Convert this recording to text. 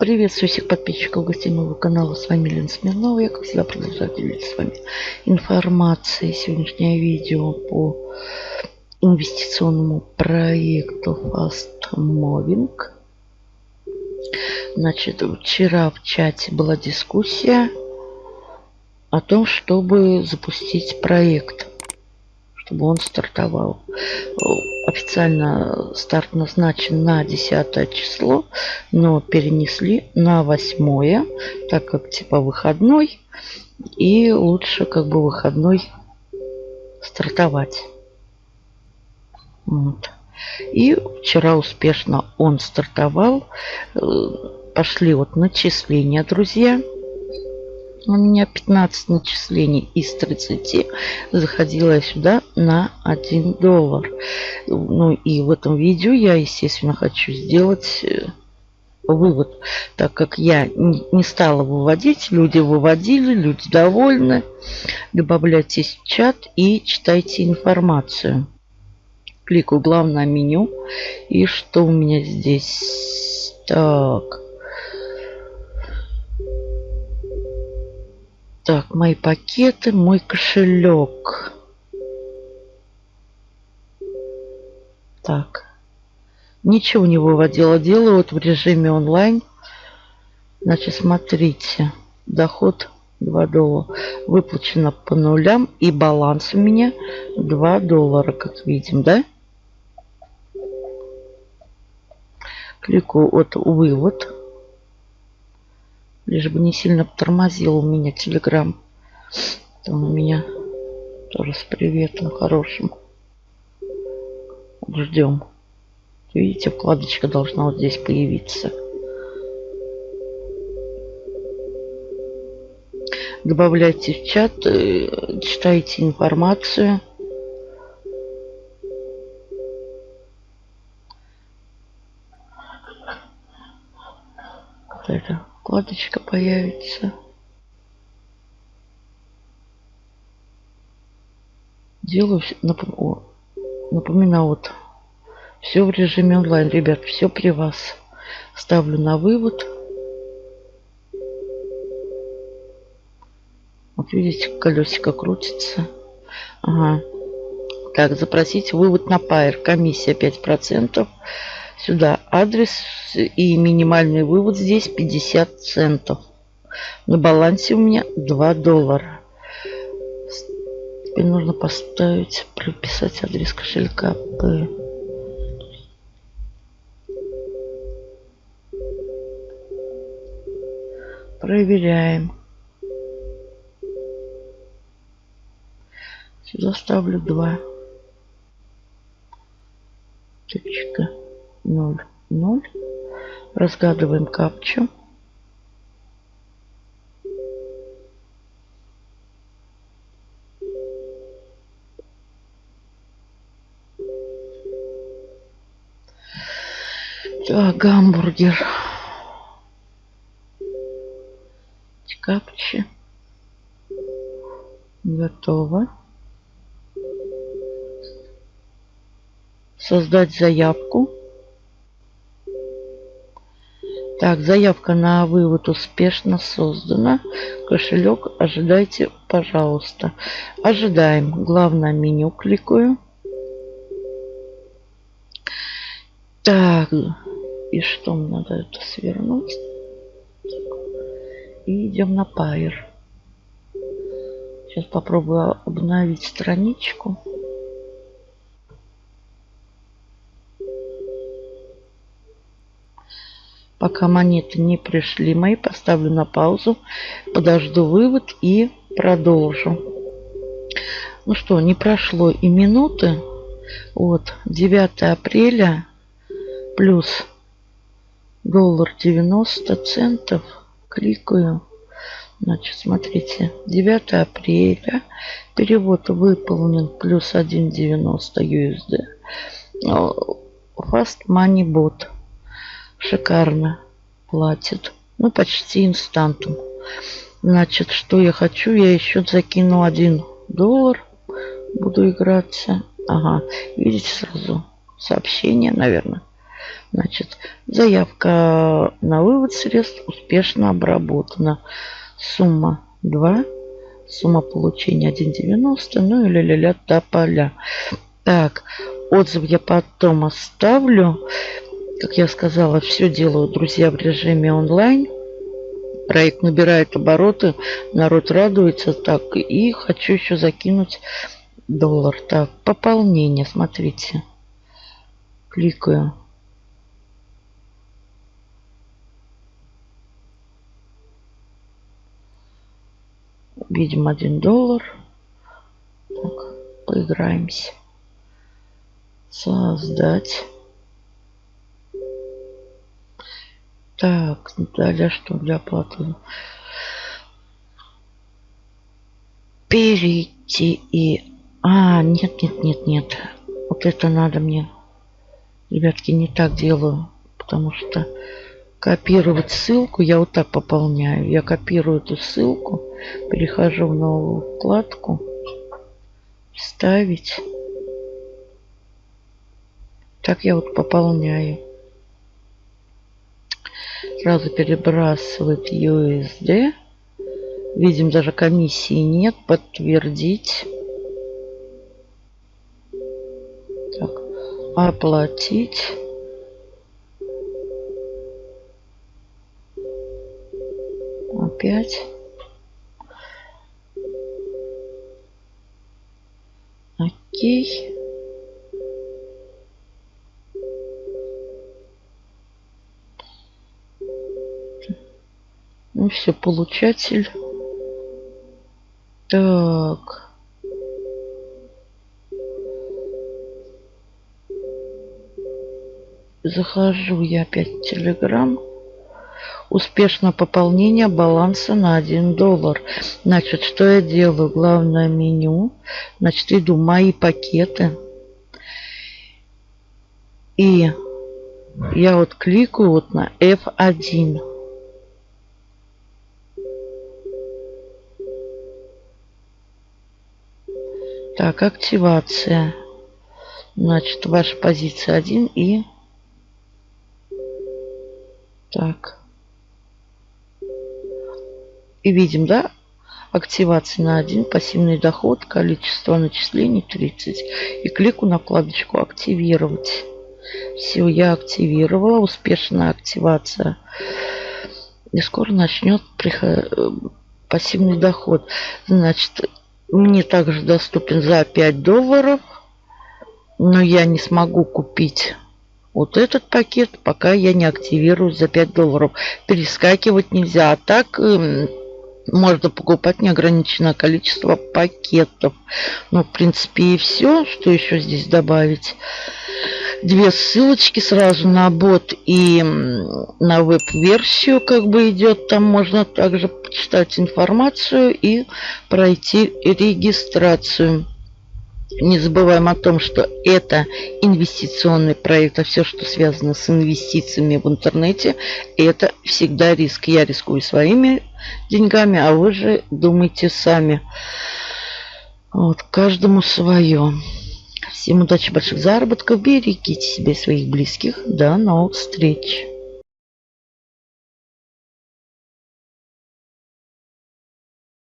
Приветствую всех подписчиков, гостей моего канала. С вами Лена Смирнова. Я, как всегда, продолжаю делиться с вами информацией. Сегодняшнее видео по инвестиционному проекту Fast Moving. Значит, вчера в чате была дискуссия о том, чтобы запустить проект чтобы он стартовал. Официально старт назначен на 10 число, но перенесли на 8, так как типа выходной. И лучше как бы выходной стартовать. Вот. И вчера успешно он стартовал. Э, пошли вот начисления, друзья. У меня 15 начислений из 30 заходила сюда на 1 доллар. Ну и в этом видео я, естественно, хочу сделать э, вывод, так как я не стала выводить, люди выводили, люди довольны. Добавляйтесь в чат и читайте информацию. Кликаю главное меню. И что у меня здесь? Так. Так, мои пакеты, мой кошелек. Так. Ничего не выводила. Делаю вот в режиме онлайн. Значит, смотрите. Доход 2 доллара. Выплачено по нулям. И баланс у меня 2 доллара, как видим, да? Кликаю вот вывод. Лишь бы не сильно тормозил у меня телеграм. Там у меня тоже с приветом хорошим. Ждем. Видите, вкладочка должна вот здесь появиться. Добавляйте в чат, э, читайте информацию. Это вкладочка появится. Делаю, напоминаю, вот, все в режиме онлайн, ребят, все при вас. Ставлю на вывод. Вот видите, колесико крутится. Ага. Так, запросить вывод на Пайер. Комиссия 5% сюда адрес и минимальный вывод здесь 50 центов. На балансе у меня 2 доллара. Теперь нужно поставить, прописать адрес кошелька P. Проверяем. Сюда ставлю 2. 0, 0. Разгадываем капчу. Так, гамбургер. Капчи. Готово. Создать заявку. Так, заявка на вывод успешно создана. Кошелек ожидайте, пожалуйста. Ожидаем. Главное меню кликаю. Так, и что мне надо это свернуть? И идем на Pair. Сейчас попробую обновить страничку. Пока монеты не пришли мои, поставлю на паузу, подожду вывод и продолжу. Ну что, не прошло и минуты. Вот, 9 апреля плюс доллар 90 центов. Кликаю. Значит, смотрите, 9 апреля. Перевод выполнен плюс 1,90 USD. Fast Money Bot шикарно платит. Ну, почти инстантум. Значит, что я хочу? Я еще закину один доллар. Буду играться. Ага, видите сразу сообщение, наверное. Значит, заявка на вывод средств успешно обработана. Сумма 2. Сумма получения 1,90. Ну или ля-ля до поля. Так, отзыв я потом оставлю. Как я сказала, все делаю, друзья, в режиме онлайн. Проект набирает обороты, народ радуется. Так, и хочу еще закинуть доллар. Так, пополнение, смотрите. Кликаю. Видим один доллар. Так, поиграемся. Создать. Так, далее что для оплаты? Перейти и... А, нет, нет, нет, нет. Вот это надо мне. Ребятки, не так делаю. Потому что копировать ссылку я вот так пополняю. Я копирую эту ссылку, перехожу в новую вкладку, вставить. Так я вот пополняю. Сразу перебрасывать USD. Видим, даже комиссии нет. Подтвердить. Так, оплатить. Опять. Окей. Ну все, получатель. Так. Захожу я опять в Телеграм. Успешно пополнение баланса на 1 доллар. Значит, что я делаю? Главное меню. Значит, иду мои пакеты. И я вот кликаю вот на F1. Так, активация. Значит, ваша позиция 1 и... Так. И видим, да? Активация на 1, пассивный доход, количество начислений 30. И клику на вкладочку «Активировать». Все, я активировала. Успешная активация. И скоро начнет приход... пассивный доход. Значит, мне также доступен за 5 долларов. Но я не смогу купить вот этот пакет, пока я не активирую за 5 долларов. Перескакивать нельзя. А так эм, можно покупать неограниченное количество пакетов. Ну, в принципе, и все. Что еще здесь добавить? Две ссылочки сразу на бот и на веб-версию как бы идет. Там можно также почитать информацию и пройти регистрацию. Не забываем о том, что это инвестиционный проект, а все, что связано с инвестициями в интернете, это всегда риск. Я рискую своими деньгами, а вы же думайте сами. Вот, каждому свое. Всем удачи, больших заработков. Берегите себя и своих близких. До новых встреч.